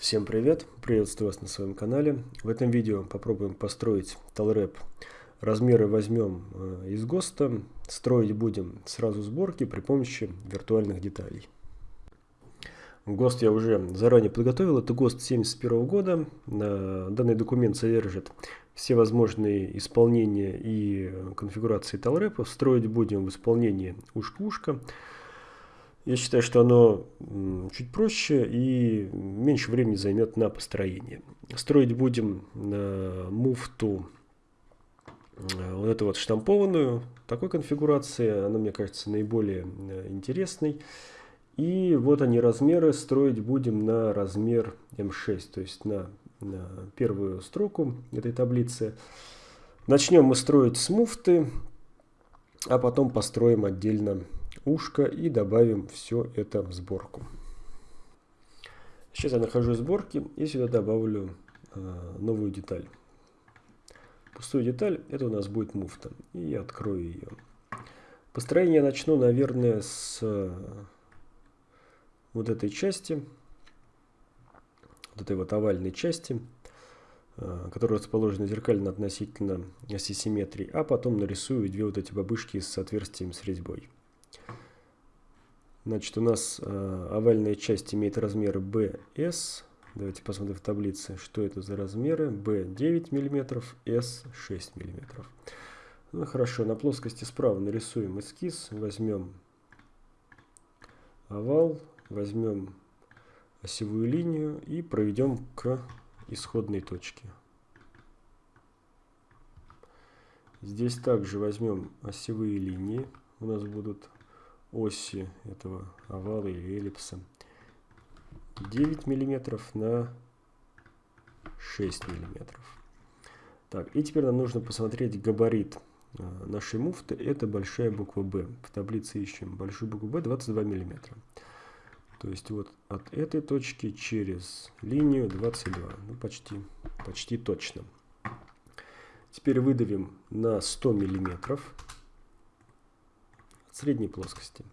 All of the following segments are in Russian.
Всем привет! Приветствую вас на своем канале. В этом видео попробуем построить талреп. Размеры возьмем э, из ГОСТа. Строить будем сразу сборки при помощи виртуальных деталей. ГОСТ я уже заранее подготовил. Это ГОСТ 71 года. Данный документ содержит все возможные исполнения и конфигурации талрепов. Строить будем в исполнении ушка-ушка. -ушка. Я считаю, что оно чуть проще и меньше времени займет на построение. Строить будем муфту э, вот эту вот штампованную, такой конфигурации, она мне кажется наиболее э, интересной. И вот они размеры, строить будем на размер М6, то есть на, на первую строку этой таблицы. Начнем мы строить с муфты, а потом построим отдельно ушко и добавим все это в сборку. Сейчас я нахожу сборки и сюда добавлю э, новую деталь. Пустую деталь, это у нас будет муфта. И я открою ее. Построение я начну, наверное, с э, вот этой части, вот этой вот овальной части, э, которая расположена зеркально относительно оси симметрии, а потом нарисую две вот эти бабышки с отверстием с резьбой. Значит, у нас э, овальная часть имеет размеры BS. Давайте посмотрим в таблице, что это за размеры. B 9 мм, S 6 мм. Ну хорошо, на плоскости справа нарисуем эскиз. Возьмем овал, возьмем осевую линию и проведем к исходной точке. Здесь также возьмем осевые линии. У нас будут оси этого овала или эллипса 9 миллиметров на 6 миллиметров. Так, и теперь нам нужно посмотреть габарит а, нашей муфты. Это большая буква Б. В таблице ищем большую букву Б 22 миллиметра. То есть вот от этой точки через линию 22. Ну, почти, почти точно. Теперь выдавим на 100 миллиметров средней плоскости.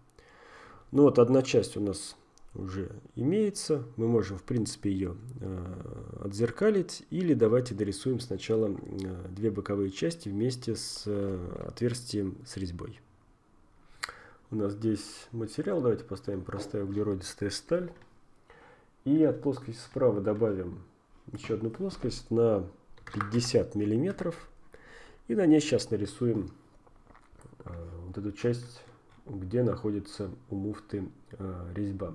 Ну вот одна часть у нас уже имеется. Мы можем в принципе ее э, отзеркалить. Или давайте дорисуем сначала э, две боковые части вместе с э, отверстием с резьбой. У нас здесь материал. Давайте поставим простая углеродистая сталь. И от плоскости справа добавим еще одну плоскость на 50 миллиметров. И на ней сейчас нарисуем э, вот эту часть где находится у муфты э, резьба.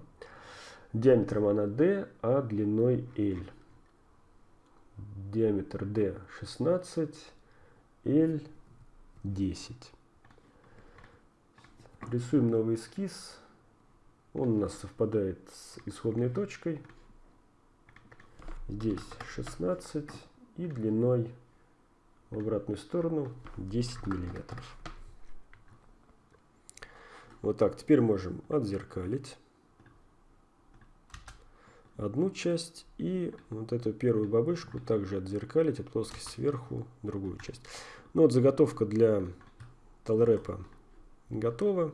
Диаметром она D, а длиной L. Диаметр D 16, L 10. Рисуем новый эскиз. Он у нас совпадает с исходной точкой. Здесь 16 и длиной в обратную сторону 10 миллиметров. Вот так. Теперь можем отзеркалить одну часть и вот эту первую бабышку также отзеркалить от плоскости сверху другую часть. Ну вот заготовка для талрепа готова.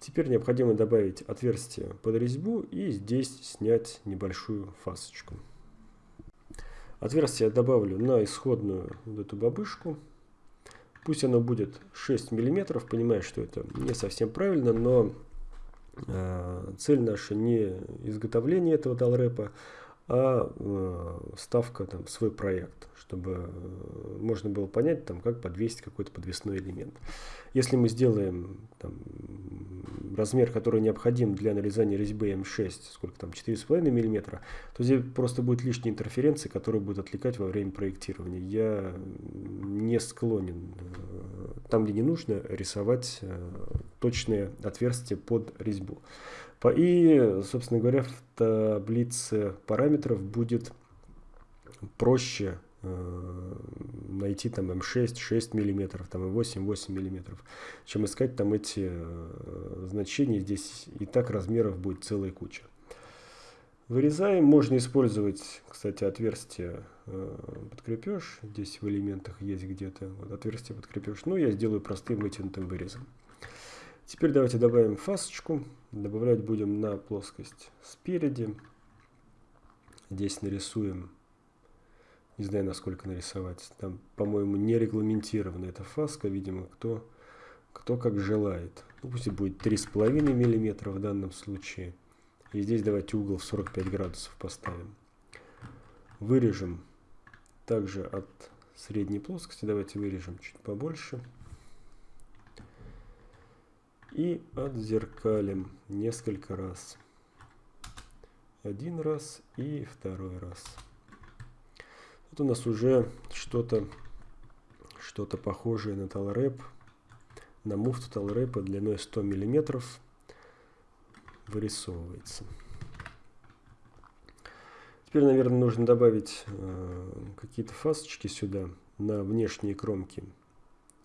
Теперь необходимо добавить отверстие под резьбу и здесь снять небольшую фасочку. Отверстие добавлю на исходную вот эту бабышку. Пусть оно будет 6 миллиметров, понимаю, что это не совсем правильно, но э, цель наша не изготовление этого талрепа, а э, ставка там, свой проект, чтобы э, можно было понять, там, как подвесить какой-то подвесной элемент. Если мы сделаем там, размер, который необходим для нарезания резьбы М6, сколько там, 4,5 мм, то здесь просто будет лишние интерференции, которые будут отвлекать во время проектирования. Я не склонен э, там, где не нужно, рисовать точные отверстия под резьбу. И, собственно говоря, в таблице параметров будет проще э, найти там М6, 6 мм, там М8, 8 мм, чем искать там эти э, значения. Здесь и так размеров будет целая куча. Вырезаем. Можно использовать, кстати, отверстие э, подкрепеж. Здесь в элементах есть где-то вот, отверстие подкрепеж. Но я сделаю простым вытянутым вырезом. Теперь давайте добавим фасочку. Добавлять будем на плоскость спереди. Здесь нарисуем, не знаю, насколько нарисовать. Там, по-моему, не регламентирована эта фаска, видимо, кто, кто как желает. Ну, пусть будет 3,5 мм в данном случае. И здесь давайте угол в 45 градусов поставим. Вырежем также от средней плоскости. Давайте вырежем чуть побольше. И отзеркалим несколько раз. Один раз и второй раз. Вот у нас уже что-то что-то похожее на талрэп, на муфту талрэпа длиной 100 миллиметров вырисовывается. Теперь, наверное, нужно добавить э, какие-то фасочки сюда на внешние кромки.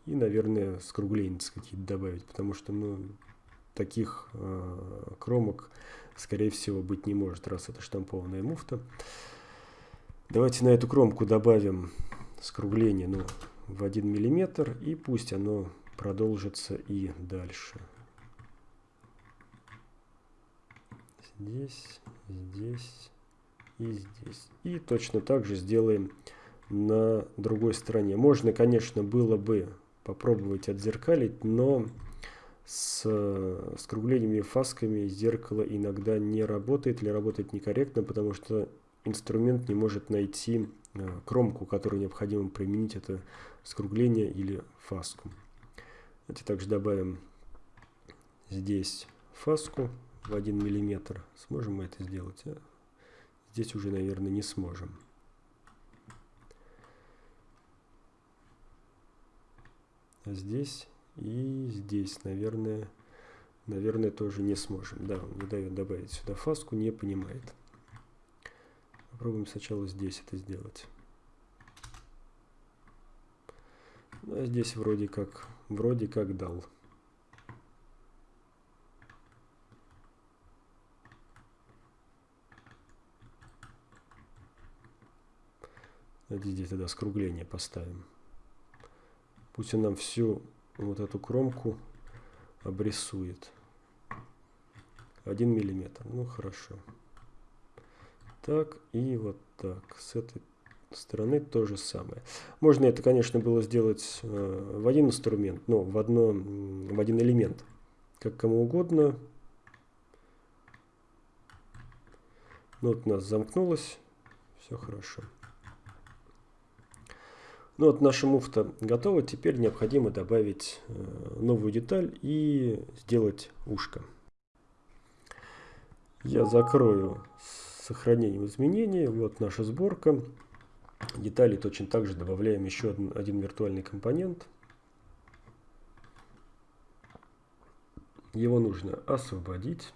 И, наверное, скругленец какие-то добавить, потому что, ну, таких э, кромок, скорее всего, быть не может, раз это штампованная муфта. Давайте на эту кромку добавим скругление, ну, в 1 миллиметр, и пусть оно продолжится и дальше. здесь, здесь и здесь. И точно так же сделаем на другой стороне. Можно, конечно, было бы попробовать отзеркалить, но с скруглениями фасками зеркало иногда не работает или работает некорректно, потому что инструмент не может найти э, кромку, которую необходимо применить, это скругление или фаску. Давайте также добавим здесь фаску в 1 миллиметр. Сможем мы это сделать? А? Здесь уже, наверное, не сможем. Здесь и здесь, наверное, наверное, тоже не сможем. Да, он не дает добавить сюда фаску, не понимает. Попробуем сначала здесь это сделать. Ну, а здесь вроде как, вроде как дал. Здесь тогда скругление поставим. Пусть он нам всю вот эту кромку обрисует. Один миллиметр. Ну, хорошо. Так, и вот так. С этой стороны то же самое. Можно это, конечно, было сделать э, в один инструмент, но в, одно, в один элемент. Как кому угодно. Ну, вот у нас замкнулось. Все хорошо. Ну вот наша муфта готова. Теперь необходимо добавить э, новую деталь и сделать ушко. Я закрою с сохранением изменений. Вот наша сборка. Детали точно так же добавляем еще один, один виртуальный компонент. Его нужно освободить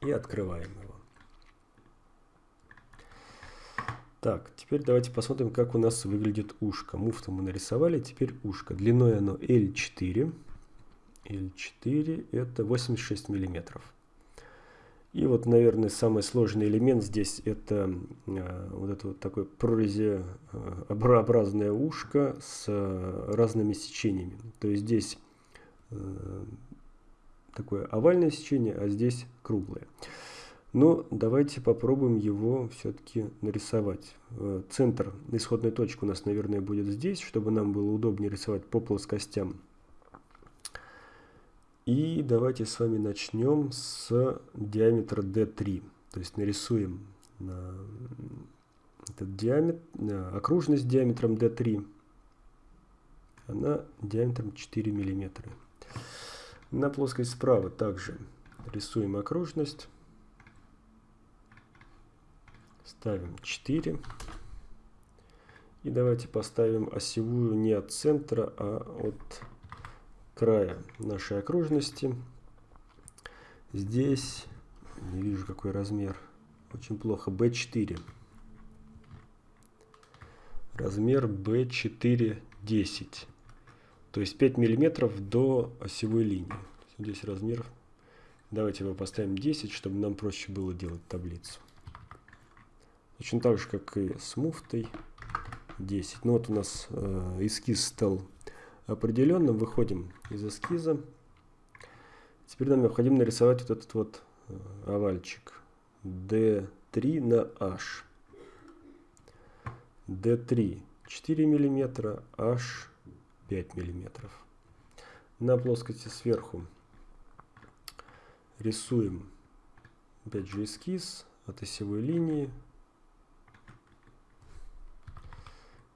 и открываем его. Так, теперь давайте посмотрим, как у нас выглядит ушко. Муфту мы нарисовали, теперь ушко. Длиной оно L4. L4 это 86 миллиметров. И вот, наверное, самый сложный элемент здесь это э, вот это вот такое прорезеобразное ушко с э, разными сечениями. То есть здесь э, такое овальное сечение, а здесь круглое. Но давайте попробуем его все-таки нарисовать. Э, центр, исходная точка у нас, наверное, будет здесь, чтобы нам было удобнее рисовать по плоскостям. И давайте с вами начнем с диаметра D3. То есть нарисуем этот диаметр, окружность диаметром D3. Она диаметром 4 миллиметра. На плоскость справа также рисуем окружность. Ставим 4. И давайте поставим осевую не от центра, а от края нашей окружности. Здесь, не вижу какой размер, очень плохо, B4. Размер B4 10. То есть 5 миллиметров до осевой линии. Здесь размер, давайте его поставим 10, чтобы нам проще было делать таблицу. Точно так же, как и с муфтой 10. Ну вот у нас э, эскиз стал определенным. Выходим из эскиза. Теперь нам необходимо нарисовать вот этот вот э, овальчик. D3. 3 на h. D3 4 мм, H 5 мм. На плоскости сверху рисуем опять же эскиз от осевой линии.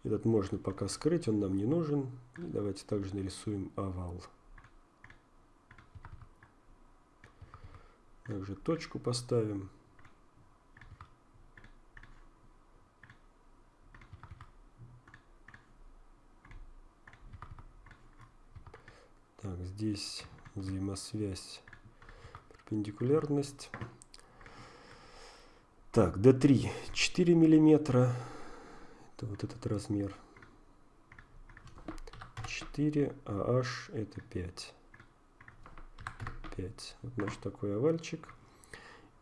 Этот можно пока скрыть, он нам не нужен. И давайте также нарисуем овал. Также точку поставим. Так, здесь взаимосвязь, перпендикулярность. Так, D3 4 миллиметра. Это вот этот размер. 4, а H это 5. 5. Вот наш такой овальчик.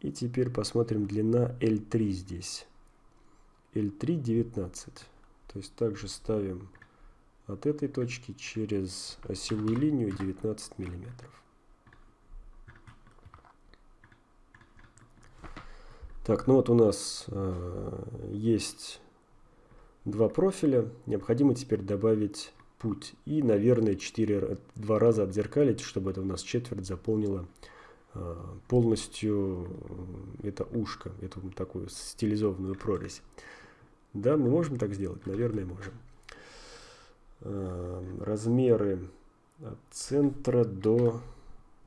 И теперь посмотрим длина L3 здесь. L3 19. То есть также ставим от этой точки через осевую линию 19 миллиметров. Так, ну вот у нас э, есть два профиля. Необходимо теперь добавить путь. И, наверное, 4, два раза отзеркалить, чтобы это у нас четверть заполнило э, полностью это ушко, эту такую стилизованную прорезь. Да, мы можем так сделать? Наверное, можем. Эм, размеры от центра до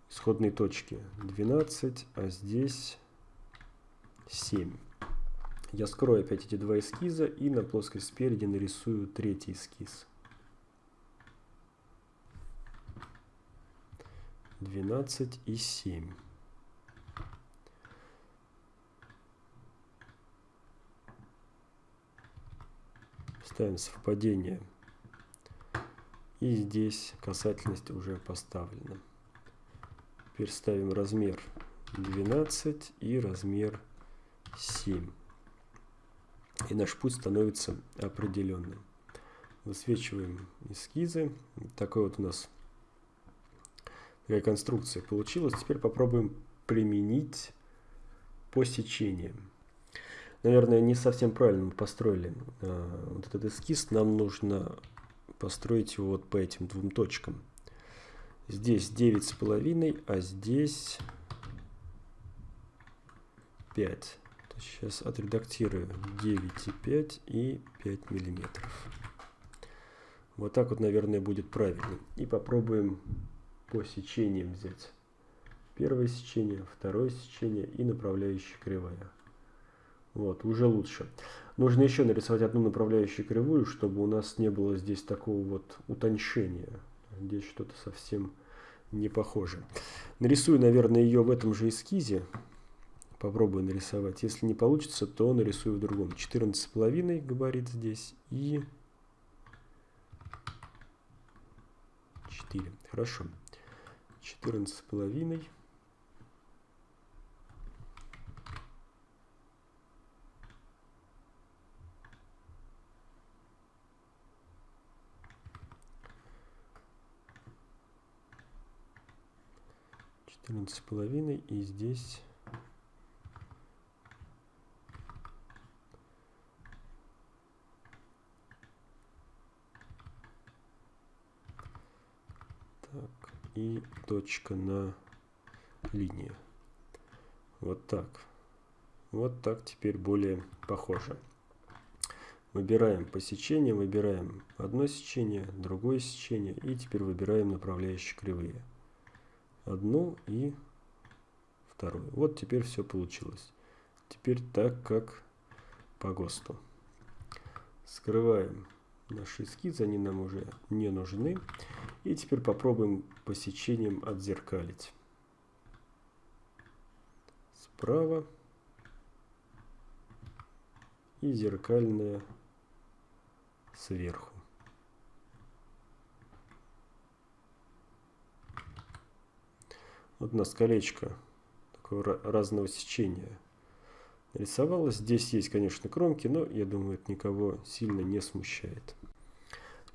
исходной точки 12, а здесь 7. Я скрою опять эти два эскиза и на плоскость спереди нарисую третий эскиз. 12 и 7. Ставим совпадение и здесь касательность уже поставлена. Теперь ставим размер 12 и размер 7. И наш путь становится определенным. Высвечиваем эскизы. Такой вот у нас такая конструкция получилась. Теперь попробуем применить по сечениям. Наверное, не совсем правильно мы построили э, вот этот эскиз. Нам нужно построить его вот по этим двум точкам. Здесь 9,5, а здесь 5. Сейчас отредактирую 9,5 и 5 миллиметров. Вот так вот, наверное, будет правильно. И попробуем по сечениям взять. Первое сечение, второе сечение и направляющая кривая. Вот, уже лучше. Нужно еще нарисовать одну направляющую кривую, чтобы у нас не было здесь такого вот утончения. Здесь что-то совсем не похоже. Нарисую, наверное, ее в этом же эскизе. Попробую нарисовать. Если не получится, то нарисую в другом. 14,5 габарит здесь и 4. Хорошо. 14,5. четырнадцать с половиной и здесь так и точка на линии вот так вот так теперь более похоже выбираем по сечениям выбираем одно сечение другое сечение и теперь выбираем направляющие кривые одну и вторую. Вот теперь все получилось. Теперь так, как по ГОСТу. Скрываем наши эскизы, они нам уже не нужны. И теперь попробуем по сечениям отзеркалить. Справа и зеркальная сверху. Вот у нас колечко такого разного сечения рисовалось. Здесь есть, конечно, кромки, но я думаю, это никого сильно не смущает.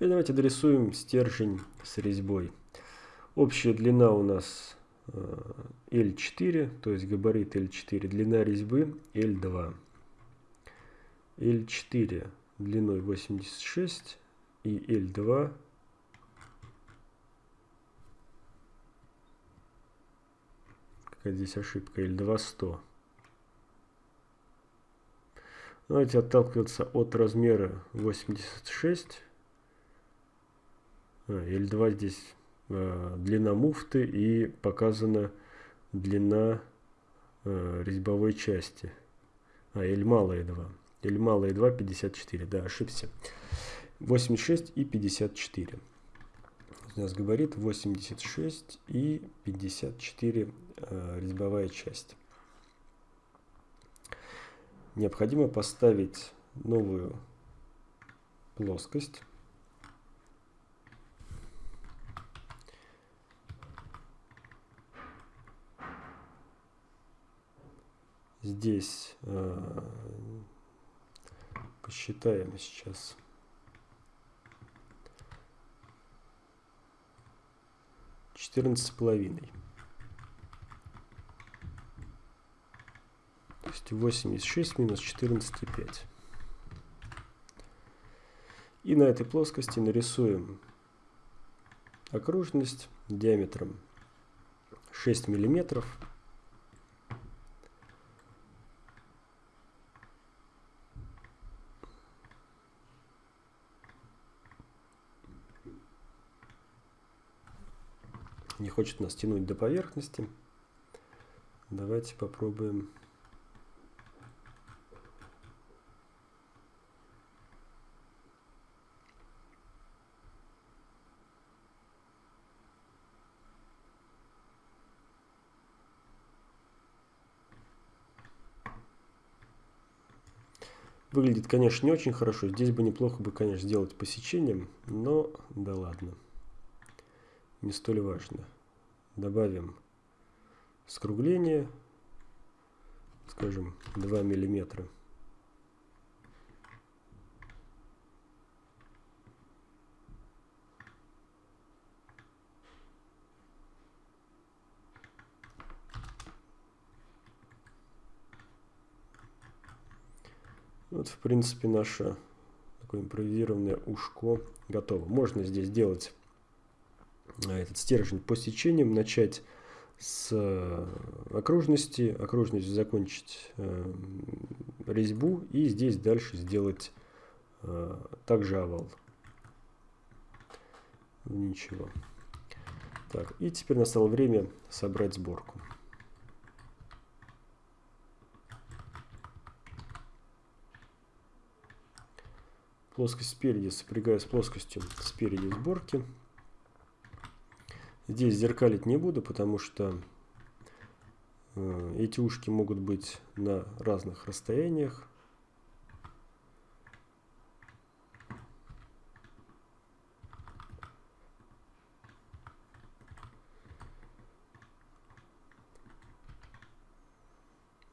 Теперь давайте дорисуем стержень с резьбой. Общая длина у нас L4, то есть габарит L4, длина резьбы L2. L4 длиной 86 и L2 какая здесь ошибка, L2 100. Давайте отталкиваться от размера 86. А, L2 здесь э, длина муфты и показана длина э, резьбовой части. А, L малая 2. L малая 2, 54. Да, ошибся. 86 и 54. У нас габарит 86 и 54 э, резьбовая часть. Необходимо поставить новую плоскость. Здесь э, посчитаем сейчас. Четырнадцать с половиной. То есть 86 минус 14,5. И на этой плоскости нарисуем окружность диаметром 6 миллиметров. Не хочет нас тянуть до поверхности. Давайте попробуем Выглядит, конечно, не очень хорошо. Здесь бы неплохо бы, конечно, сделать посечением, но да ладно. Не столь важно. Добавим скругление, скажем, 2 миллиметра. Вот, в принципе, наше такое импровизированное ушко готово. Можно здесь делать этот стержень по сечениям, начать с э, окружности, окружность закончить э, резьбу и здесь дальше сделать э, также овал. Ничего. Так, и теперь настало время собрать сборку. Плоскость спереди сопрягаю с плоскостью спереди сборки. Здесь зеркалить не буду, потому что э, эти ушки могут быть на разных расстояниях.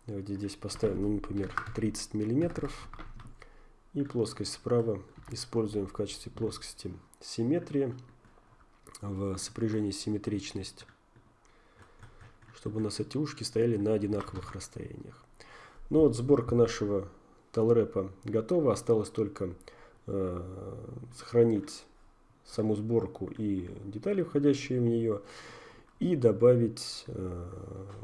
Давайте здесь поставим, ну, например, 30 миллиметров. И плоскость справа используем в качестве плоскости симметрии в сопряжении симметричность, чтобы у нас эти ушки стояли на одинаковых расстояниях. Ну вот сборка нашего талрепа готова, осталось только э, сохранить саму сборку и детали, входящие в нее, и добавить э,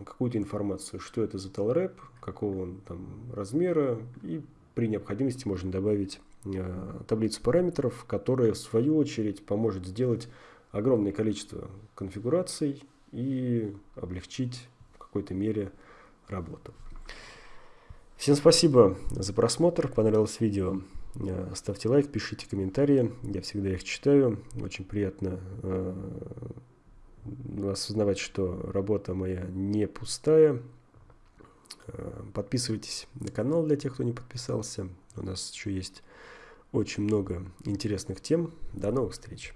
какую-то информацию, что это за талреп, какого он там размера и при необходимости можно добавить э, таблицу параметров, которая в свою очередь поможет сделать огромное количество конфигураций и облегчить в какой-то мере работу. Всем спасибо за просмотр, понравилось видео. Э, ставьте лайк, пишите комментарии, я всегда их читаю. Очень приятно э, осознавать, что работа моя не пустая, Э, подписывайтесь на канал для тех, кто не подписался. У нас еще есть очень много интересных тем. До новых встреч!